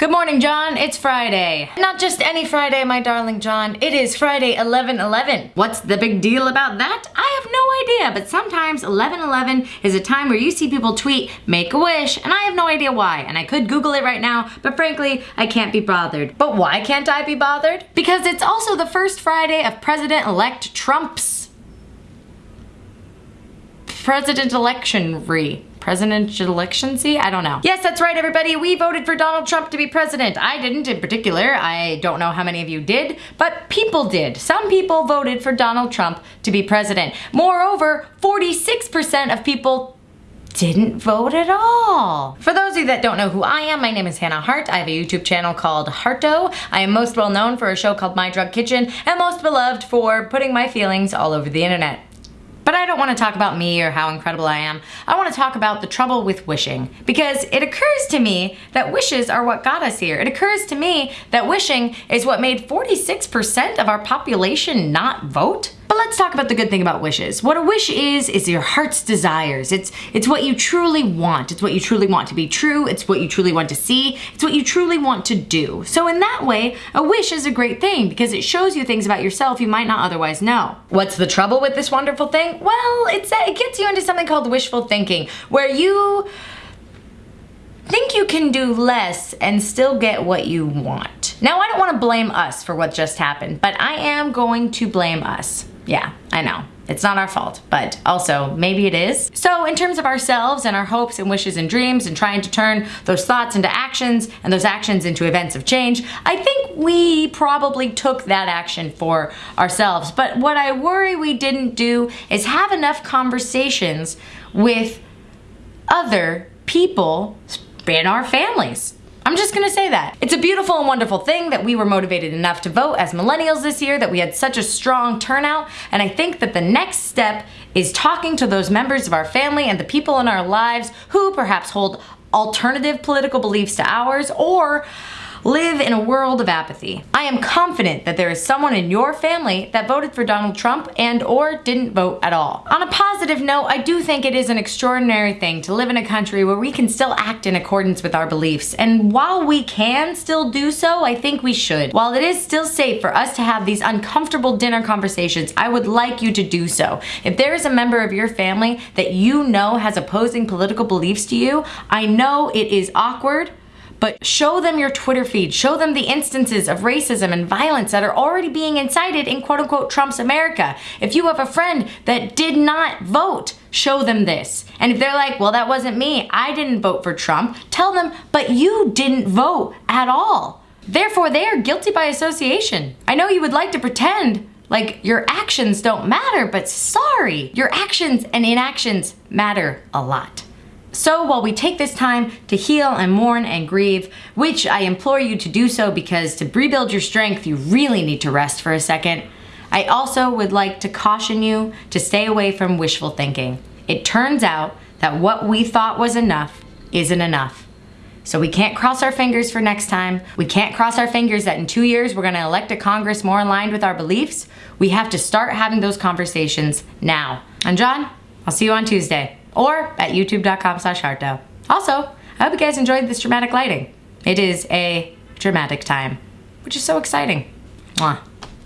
Good morning, John. It's Friday. Not just any Friday, my darling John. It is Friday 11-11. What's the big deal about that? I have no idea, but sometimes 11-11 is a time where you see people tweet, make a wish, and I have no idea why. And I could Google it right now, but frankly, I can't be bothered. But why can't I be bothered? Because it's also the first Friday of President-elect Trump's president election re presidential election see I don't know. Yes, that's right everybody. We voted for Donald Trump to be president. I didn't in particular. I don't know how many of you did, but people did. Some people voted for Donald Trump to be president. Moreover, 46% of people didn't vote at all. For those of you that don't know who I am, my name is Hannah Hart. I have a YouTube channel called Harto. I am most well known for a show called My Drunk Kitchen and most beloved for putting my feelings all over the internet. But I don't want to talk about me or how incredible I am. I want to talk about the trouble with wishing. Because it occurs to me that wishes are what got us here. It occurs to me that wishing is what made 46% of our population not vote. But let's talk about the good thing about wishes. What a wish is, is your heart's desires. It's, it's what you truly want. It's what you truly want to be true. It's what you truly want to see. It's what you truly want to do. So in that way, a wish is a great thing because it shows you things about yourself you might not otherwise know. What's the trouble with this wonderful thing? Well, it's, it gets you into something called wishful thinking, where you think you can do less and still get what you want. Now, I don't want to blame us for what just happened, but I am going to blame us. Yeah, I know. It's not our fault, but also maybe it is. So in terms of ourselves and our hopes and wishes and dreams and trying to turn those thoughts into actions and those actions into events of change, I think we probably took that action for ourselves. But what I worry we didn't do is have enough conversations with other people in our families. I'm just gonna say that. It's a beautiful and wonderful thing that we were motivated enough to vote as millennials this year, that we had such a strong turnout, and I think that the next step is talking to those members of our family and the people in our lives who perhaps hold alternative political beliefs to ours or live in a world of apathy. I am confident that there is someone in your family that voted for Donald Trump and or didn't vote at all. On a positive note, I do think it is an extraordinary thing to live in a country where we can still act in accordance with our beliefs. And while we can still do so, I think we should. While it is still safe for us to have these uncomfortable dinner conversations, I would like you to do so. If there is a member of your family that you know has opposing political beliefs to you, I know it is awkward, but show them your Twitter feed. Show them the instances of racism and violence that are already being incited in quote unquote Trump's America. If you have a friend that did not vote, show them this. And if they're like, well, that wasn't me, I didn't vote for Trump, tell them, but you didn't vote at all. Therefore, they are guilty by association. I know you would like to pretend like your actions don't matter, but sorry, your actions and inactions matter a lot. So while we take this time to heal and mourn and grieve, which I implore you to do so because to rebuild your strength, you really need to rest for a second, I also would like to caution you to stay away from wishful thinking. It turns out that what we thought was enough isn't enough. So we can't cross our fingers for next time. We can't cross our fingers that in two years we're gonna elect a Congress more aligned with our beliefs. We have to start having those conversations now. And John, I'll see you on Tuesday or at youtube.com slash. Also, I hope you guys enjoyed this dramatic lighting. It is a dramatic time, which is so exciting. Mwah.